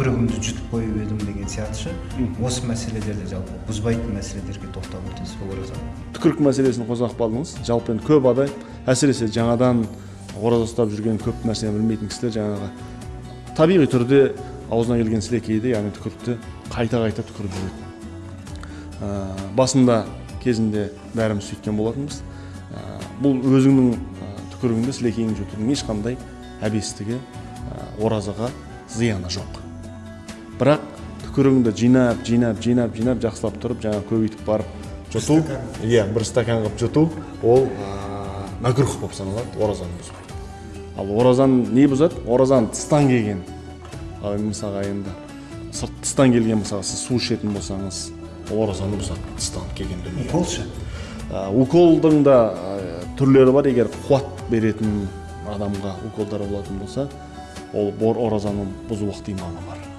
түкірігімді жұтып қойып едім деген сияқтышы осы мәселелерде жалпы бұзбайтын мәселелерге тоқталып өтесіз бе оразада түкірік мәселесін қозғап қалдыңыз. Жалпы енді көп адам әсіресе жаңадан ораза ұстап жүрген көп нәрсені білмейтін кісілер жаңағы табиғи түрде аузына келген сілекейді яғни түкірікті қайта қайта түкіріп жүреді. Ә, басында кезінде бәріміз сөйткен болатынбыз. Ә, бұл өзіңнің ә, түкірігіңді сілекейіңді жұтудың ешқандай әбестігі ә, оразаға зияны жоқ. Бірақ түкірігіңді жинап жинап жинап жинап жақсылап тұрып жаңа көбейтіп барып жұту. иә бір стакан қылып жұту. Ол мәкрух болып саналады оразаны бұзбайды ал оразаны не бұзады? Оразаны тыстан келген. Ал енді мысалға енді сырт тыстан келген мысалы сіз су ішетін болсаңыз ол оразаны бұзады тыстан келген дүние. Укол ше? Ә, уколдың да ә, түрлері бар. Егер қуат беретін адамға уколдар болатын болса ол оразаны бұзу ықтималы бар.